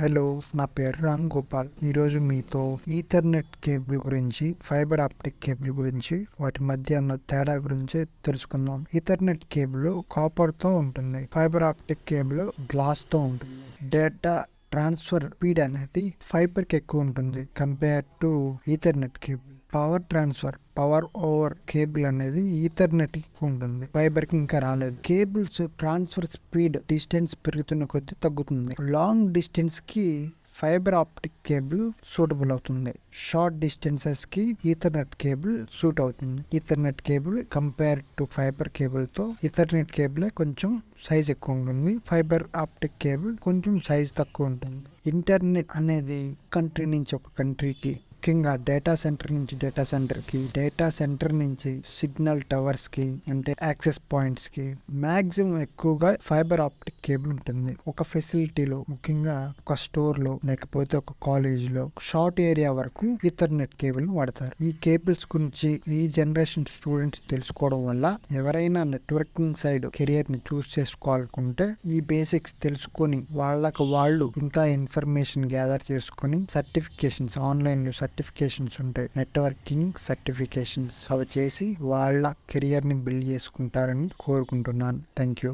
Hello నా పేరు రామ్ గోపాల్. ఈరోజు మీతో ఈథర్నెట్ కేబుల్ గురించి ఫైబర్ ఆప్టిక్ కేబుల్ గురించి వాటి మధ్య ఉన్న తేడా గురించి తెలుసుకుందాం. ఈథర్నెట్ కేబుల్ కాపర్తో ఉంటుంది. ఫైబర్ ఆప్టిక్ కేబుల్ గ్లాస్తో ఉంటుంది. డేటా ట్రాన్స్ఫర్ స్పీడ్ అనేది ఫైబర్కి ఎక్కువ ఉంటుంది compare to ethernet cable. Power transfer power over cable అనేది ఈథర్నెట్ ఉంటుంది. ఫైబర్కి ఇంకా రాలేదు. కేబుల్స్ ట్రాన్స్ఫర్ స్పీడ్ డిస్టెన్స్ పెరుగుతున్న కొద్దీ తగ్గుతుంది. లాంగ్ డిస్టెన్స్కి ఫైబర్ ఆప్టిక్ కేబుల్ సూటబుల్ అవుతుంది. షార్ట్ డిస్టెన్సెస్కి ఈథర్నెట్ కేబుల్ సూట్ అవుతుంది. Ethernet cable compare to fibre కేబుల్తో Ethernet cable కొంచెం సైజ్ ఎక్కువ ఉంటుంది. ఫైబర్ ఆప్టిక్ కేబుల్ కొంచెం సైజ్ తక్కువ ఉంటుంది. ఇంటర్నెట్ అనేది కంట్రీ నుంచి ఒక కంట్రీకి ముఖ్యంగా డేటా సెంటర్ నుంచి డేటా సెంటర్కి డేటా సెంటర్ నుంచి సిగ్నల్ టవర్స్కి అంటే యాక్సెస్ పాయింట్స్కి మాక్సిమం ఎక్కువగా ఫైబర్ ఆప్టిక్ కేబుల్ ఉంటుంది. ఒక ఫెసిలిటీలో ముఖ్యంగా ఒక స్టోర్లో లేకపోతే ఒక కాలేజ్లో షార్ట్ ఏరియా వరకు ఇథర్నెట్ కేబుల్ వాడతారు. ఈ కేబుల్స్ గురించి ఈ జనరేషన్ స్టూడెంట్స్ తెలుసుకోవడం వల్ల ఎవరైనా నెట్వర్కింగ్ సైడ్ కెరియర్ని చూస్ చేసుకోవాలనుకుంటే ఈ బేసిక్స్ తెలుసుకొని వాళ్ళకు వాళ్ళు ఇంకా ఇన్ఫర్మేషన్ గ్యాదర్ చేసుకొని సర్టిఫికేషన్స్ ఆన్లైన్లో సర్టిఫికేషన్స్ ఉంటాయి. నెట్వర్కింగ్ సర్టిఫికేషన్స్ అవి చేసి వాళ్ళ కెరియర్ని బిల్డ్ చేసుకుంటారని కోరుకుంటున్నాను. Thank you